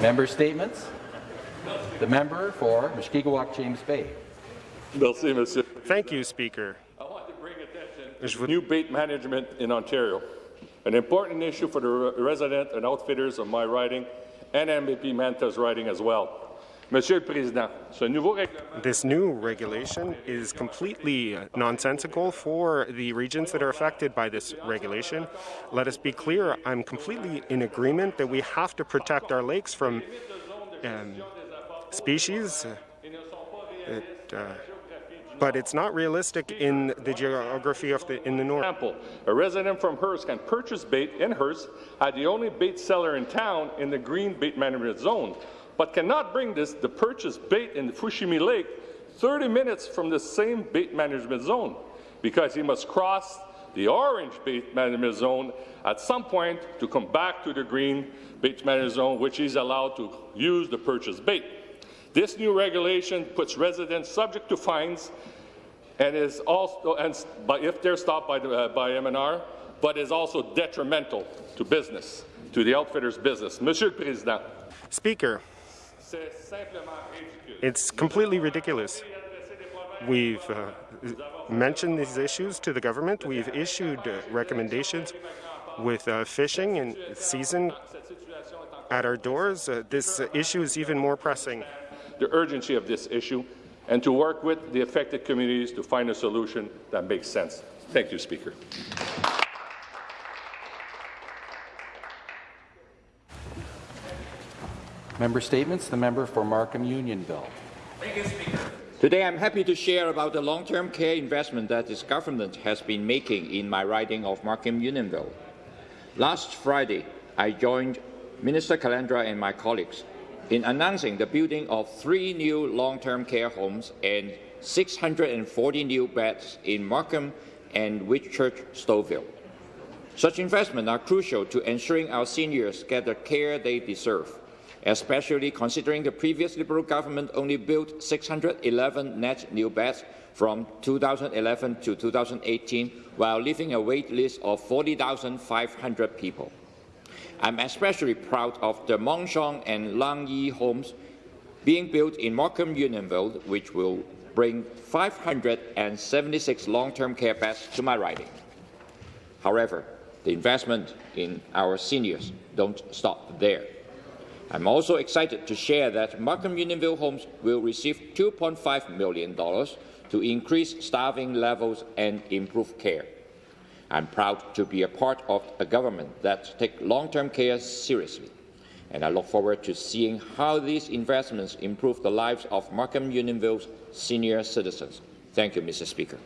Member statements. The member for Mushkegowuk James Bay. Merci, monsieur. Thank you, Speaker. I want to bring attention to new bait management in Ontario, an important issue for the re- resident and outfitters of my riding and MPP Mantha's riding as well. Monsieur le Président, ce nouveau règlement This new regulation is completely nonsensical for the regions that are affected by this regulation. Let us be clear, I'm completely in agreement that we have to protect our lakes from um, species. It, uh, but it's not realistic in the geography of the in the north. example, a resident from Hearst can purchase bait in Hearst at the only bait seller in town in the green bait management zone, but cannot bring this the purchased bait in Fushimi Lake 30 minutes from the same bait management zone because he must cross the orange bait management zone at some point to come back to the green bait management zone, which is allowed to use the purchased bait. This new regulation puts residents subject to fines and is also and but if they're stopped by the, uh, by MNR, but is also detrimental to business, to the outfitter's business. Monsieur le Président, Speaker. It's completely ridiculous. We've uh, mentioned these issues to the government. We've issued uh, recommendations with uh, fishing and season at our doors. Uh, this uh, issue is even more pressing. The urgency of this issue and to work with the affected communities to find a solution that makes sense. Thank you, Speaker. Member statements. The member for Markham Unionville. Today, I'm happy to share about the long-term care investment that this government has been making in my riding of Markham Unionville. Last Friday, I joined Minister Calandra and my colleagues in announcing the building of three new long-term care homes and 640 new beds in Markham and Whitchurch Stouffville. Such investments are crucial to ensuring our seniors get the care they deserve, especially considering the previous Liberal government only built 611 net new beds from 2011 to 2018, while leaving a wait list of 40,500 people. I'm especially proud of the Mon Sheong and Lang Yi homes being built in Markham Unionville, which will bring 576 long-term care beds to my riding. However, the investment in our seniors don't stop there. I'm also excited to share that Markham Unionville Homes will receive $2.5 million to increase staffing levels and improve care. I'm proud to be a part of a government that takes long-term care seriously, and I look forward to seeing how these investments improve the lives of Markham Unionville's senior citizens. Thank you, Mr. Speaker.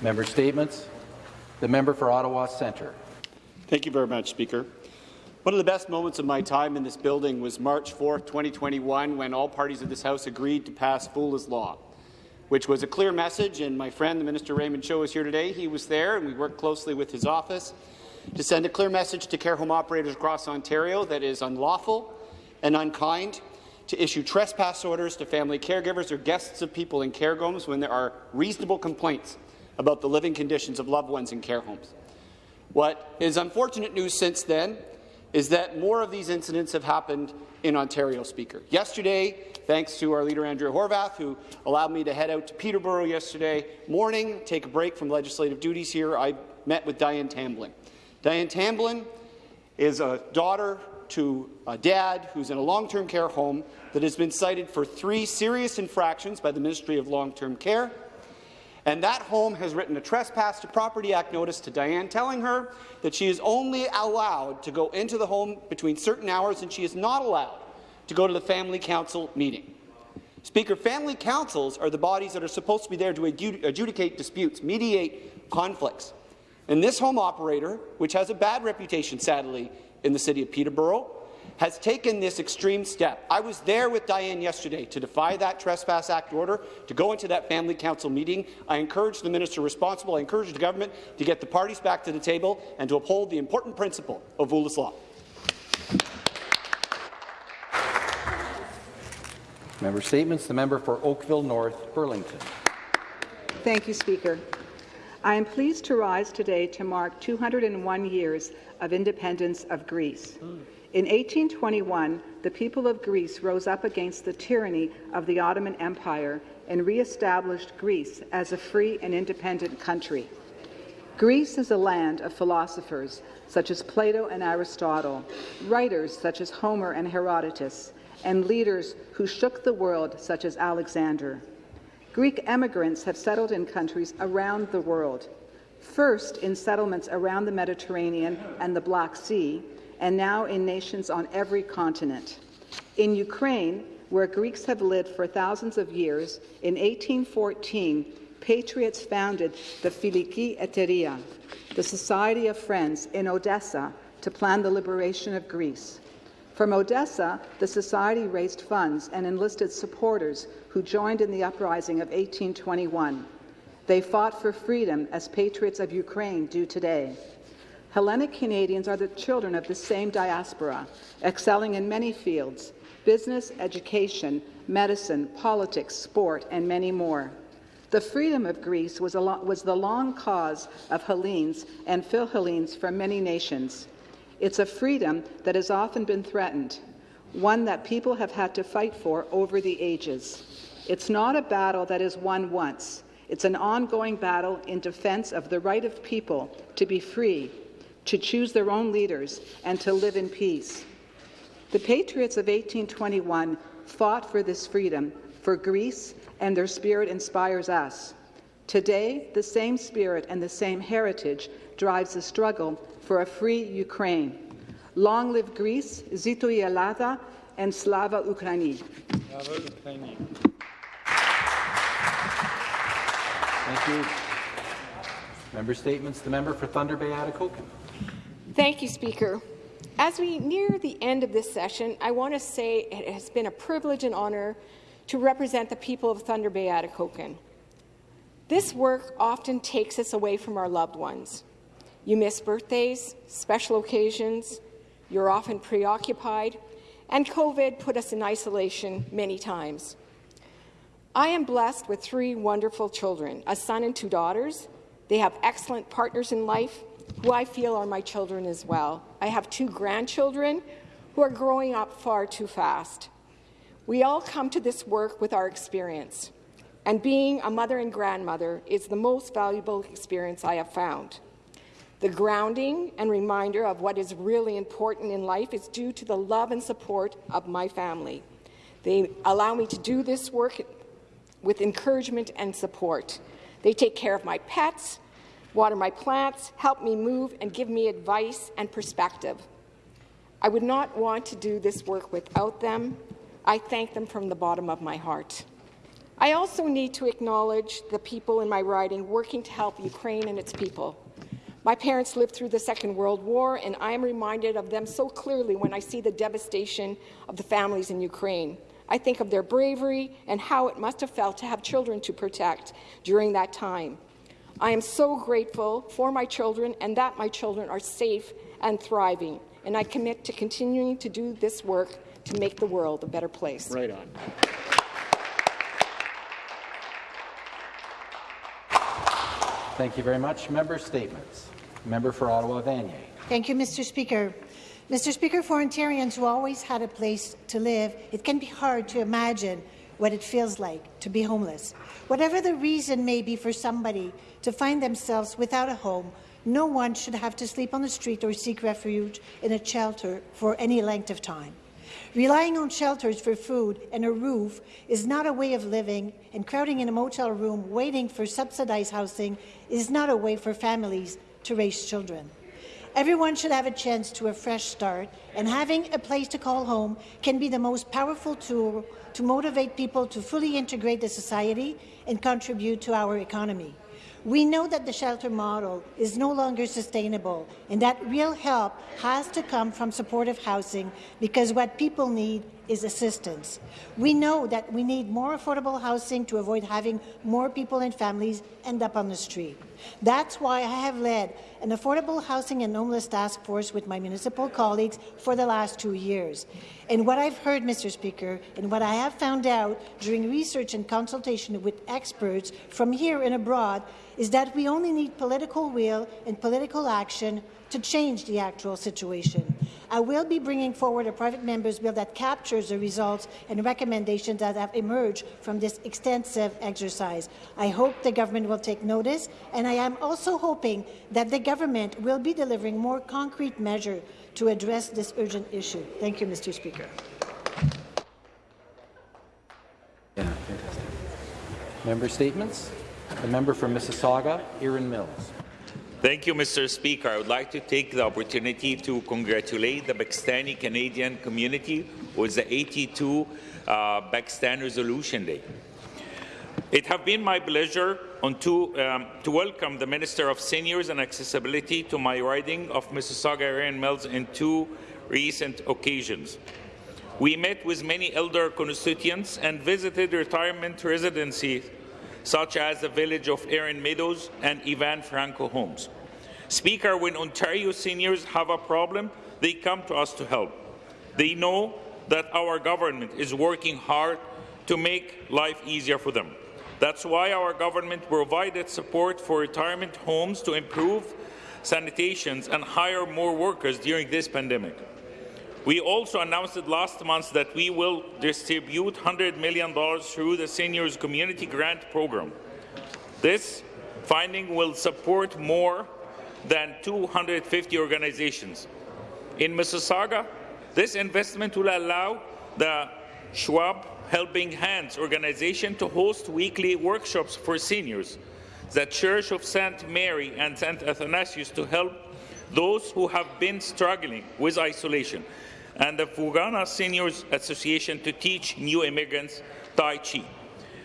Member statements. The member for Ottawa Centre. Thank you very much, Speaker. One of the best moments of my time in this building was March 4, 2021, when all parties of this House agreed to pass Foola's Law, which was a clear message, and my friend, the Minister Raymond Cho, is here today. He was there, and we worked closely with his office to send a clear message to care home operators across Ontario that is unlawful and unkind to issue trespass orders to family caregivers or guests of people in care homes when there are reasonable complaints about the living conditions of loved ones in care homes. What is unfortunate news since then is that more of these incidents have happened in Ontario, Speaker. Yesterday, thanks to our leader Andrea Horwath, who allowed me to head out to Peterborough yesterday morning, take a break from legislative duties here, I met with Diane Tamblin. Diane Tamblin is a daughter to a dad who's in a long-term care home that has been cited for three serious infractions by the Ministry of Long-Term Care, and that home has written a Trespass to Property Act notice to Diane telling her that she is only allowed to go into the home between certain hours and she is not allowed to go to the Family Council meeting. Speaker, family councils are the bodies that are supposed to be there to adjudicate disputes, mediate conflicts. And this home operator, which has a bad reputation, sadly, in the city of Peterborough, has taken this extreme step. I was there with Diane yesterday to defy that Trespass Act order, to go into that Family Council meeting. I encourage the minister responsible, I encourage the government to get the parties back to the table and to uphold the important principle of Vulas law. Member statements. The member for Oakville North Burlington. Thank you, Speaker. I am pleased to rise today to mark 201 years of independence of Greece. In 1821, the people of Greece rose up against the tyranny of the Ottoman Empire and re-established Greece as a free and independent country. Greece is a land of philosophers such as Plato and Aristotle, writers such as Homer and Herodotus, and leaders who shook the world such as Alexander. Greek emigrants have settled in countries around the world, first in settlements around the Mediterranean and the Black Sea, and now in nations on every continent. In Ukraine, where Greeks have lived for thousands of years, in 1814, patriots founded the Filiki Eteria, the Society of Friends, in Odessa to plan the liberation of Greece. From Odessa, the Society raised funds and enlisted supporters who joined in the uprising of 1821. They fought for freedom as patriots of Ukraine do today. Hellenic Canadians are the children of the same diaspora, excelling in many fields business, education, medicine, politics, sport, and many more. The freedom of Greece was, was the long cause of Hellenes and Philhellenes from many nations. It's a freedom that has often been threatened, one that people have had to fight for over the ages. It's not a battle that is won once. It's an ongoing battle in defense of the right of people to be free, to choose their own leaders, and to live in peace. The patriots of 1821 fought for this freedom for Greece, and their spirit inspires us. Today, the same spirit and the same heritage drives the struggle for a free Ukraine. Long live Greece, Zito i Elada, and Slava Ukraini. Thank you. Member statements. The member for Thunder Bay Atikokan. Thank you, Speaker. As we near the end of this session, I want to say it has been a privilege and honour to represent the people of Thunder Bay Atikokan. This work often takes us away from our loved ones. You miss birthdays, special occasions, you're often preoccupied, and COVID put us in isolation many times. I am blessed with three wonderful children, a son and two daughters. They have excellent partners in life, who I feel are my children as well. I have two grandchildren who are growing up far too fast. We all come to this work with our experience, and being a mother and grandmother is the most valuable experience I have found. The grounding and reminder of what is really important in life is due to the love and support of my family. They allow me to do this work with encouragement and support. They take care of my pets, water my plants, help me move, and give me advice and perspective. I would not want to do this work without them. I thank them from the bottom of my heart. I also need to acknowledge the people in my riding working to help Ukraine and its people. My parents lived through the Second World War, and I am reminded of them so clearly when I see the devastation of the families in Ukraine. I think of their bravery and how it must have felt to have children to protect during that time. I am so grateful for my children and that my children are safe and thriving, and I commit to continuing to do this work to make the world a better place. Right on. Thank you very much. Member statements. Member for Ottawa Vanier. Thank you, Mr. Speaker. Mr. Speaker, for Ontarians who always had a place to live, it can be hard to imagine what it feels like to be homeless. Whatever the reason may be for somebody to find themselves without a home, no one should have to sleep on the street or seek refuge in a shelter for any length of time. Relying on shelters for food and a roof is not a way of living, and crowding in a motel room waiting for subsidized housing is not a way for families to raise children. Everyone should have a chance to a fresh start, and having a place to call home can be the most powerful tool to motivate people to fully integrate the society and contribute to our economy. We know that the shelter model is no longer sustainable and that real help has to come from supportive housing because what people need is assistance. We know that we need more affordable housing to avoid having more people and families end up on the street. That's why I have led an affordable housing and homeless task force with my municipal colleagues for the last two years. And what I've heard, Mr. Speaker, and what I have found out during research and consultation with experts from here and abroad is that we only need political will and political action to change the actual situation. I will be bringing forward a private member's bill that captures the results and recommendations that have emerged from this extensive exercise. I hope the government will take notice, and I am also hoping that the government will be delivering more concrete measures to address this urgent issue. Thank you, Mr. Speaker. Yeah. Member statements. The member from Mississauga, Erin Mills. Thank you, Mr. Speaker. I would like to take the opportunity to congratulate the Pakistani Canadian community with the 82 uh, Pakistan Resolution Day. It has been my pleasure to, um, to welcome the Minister of Seniors and Accessibility to my riding of Mississauga Erin Mills in two recent occasions. We met with many elder constituents and visited retirement residencies such as the village of Erin Meadows and Ivan Franko homes. Speaker, when Ontario seniors have a problem, they come to us to help. They know that our government is working hard to make life easier for them. That's why our government provided support for retirement homes to improve sanitations and hire more workers during this pandemic. We also announced last month that we will distribute $100 million through the Seniors Community Grant Program. This funding will support more than 250 organizations. In Mississauga, this investment will allow the Schwab Helping Hands organization to host weekly workshops for seniors, the Church of St. Mary and St. Athanasius to help those who have been struggling with isolation, and the Fugana Seniors Association to teach new immigrants Tai Chi.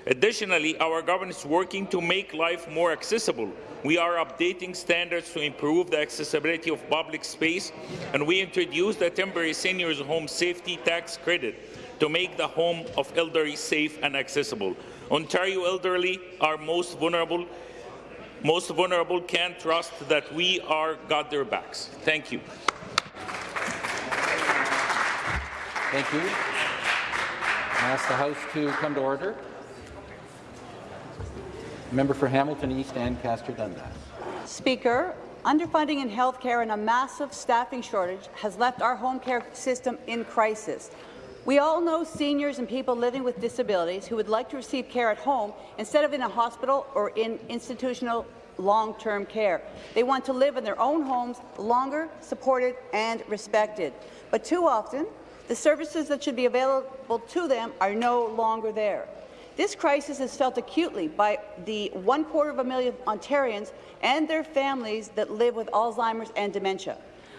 Additionally, our government is working to make life more accessible. We are updating standards to improve the accessibility of public space, and we introduced the temporary seniors home safety tax credit to make the home of elderly safe and accessible. Ontario elderly are most vulnerable most vulnerable can trust that we are got their backs. Thank you. Thank you. I ask the House to come to order. Member for Hamilton East Ancaster Dundas. Speaker, underfunding in health care and a massive staffing shortage has left our home care system in crisis. We all know seniors and people living with disabilities who would like to receive care at home instead of in a hospital or in institutional long-term care. They want to live in their own homes longer, supported and respected. But too often, the services that should be available to them are no longer there. This crisis is felt acutely by the one quarter of a million Ontarians and their families that live with Alzheimer's and dementia.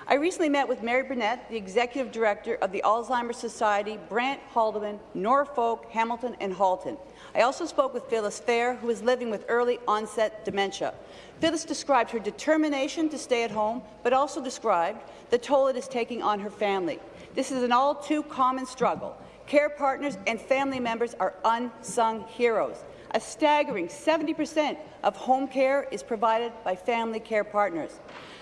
I recently met with Mary Burnett, the Executive Director of the Alzheimer's Society, Brant, Haldimand, Norfolk, Hamilton and Halton. I also spoke with Phyllis Fair, who is living with early onset dementia. Phyllis described her determination to stay at home, but also described the toll it is taking on her family. This is an all too common struggle. Care partners and family members are unsung heroes. A staggering 70% of home care is provided by family care partners.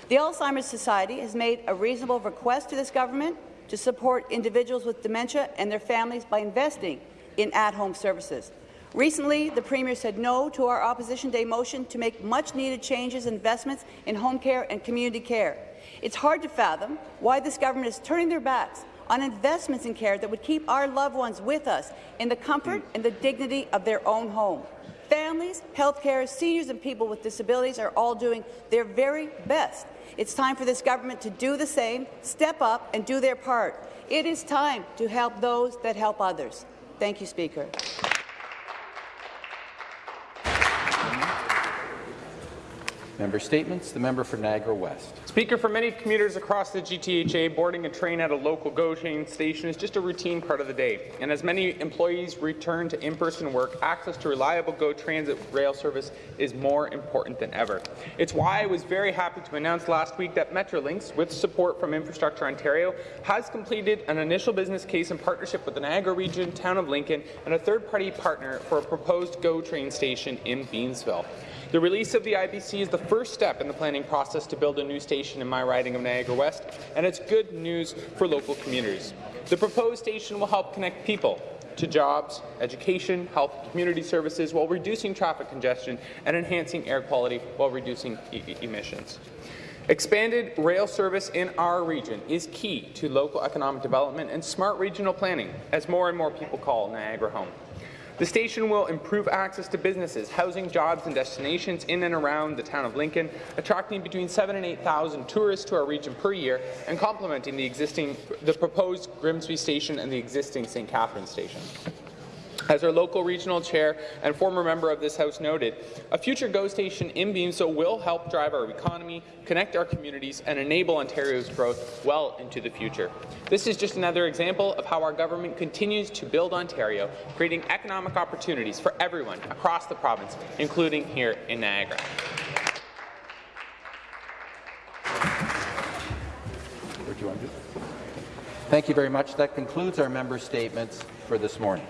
The Alzheimer's Society has made a reasonable request to this government to support individuals with dementia and their families by investing in at-home services. Recently, the Premier said no to our Opposition Day motion to make much-needed changes and investments in home care and community care. It's hard to fathom why this government is turning their backs on investments in care that would keep our loved ones with us in the comfort and the dignity of their own home. Families, healthcare, seniors and people with disabilities are all doing their very best. It's time for this government to do the same, step up and do their part. It is time to help those that help others. Thank you, Speaker. Member Statements. The member for Niagara West. Speaker, for many commuters across the GTHA, boarding a train at a local GO train station is just a routine part of the day. And as many employees return to in-person work, access to reliable GO transit rail service is more important than ever. It's why I was very happy to announce last week that Metrolinx, with support from Infrastructure Ontario, has completed an initial business case in partnership with the Niagara Region, Town of Lincoln, and a third-party partner for a proposed GO train station in Beamsville. The release of the IBC is the first step in the planning process to build a new station in my riding of Niagara West, and it's good news for local communities. The proposed station will help connect people to jobs, education, health, community services while reducing traffic congestion and enhancing air quality while reducing e emissions. Expanded rail service in our region is key to local economic development and smart regional planning as more and more people call Niagara home. The station will improve access to businesses, housing, jobs and destinations in and around the town of Lincoln, attracting between 7 and 8,000 tourists to our region per year and complementing the existing, the proposed Grimsby station and the existing St. Catherine station. As our local regional chair and former member of this House noted, a future GO station in Beamsville will help drive our economy, connect our communities, and enable Ontario's growth well into the future. This is just another example of how our government continues to build Ontario, creating economic opportunities for everyone across the province, including here in Niagara. Thank you very much. That concludes our member statements for this morning.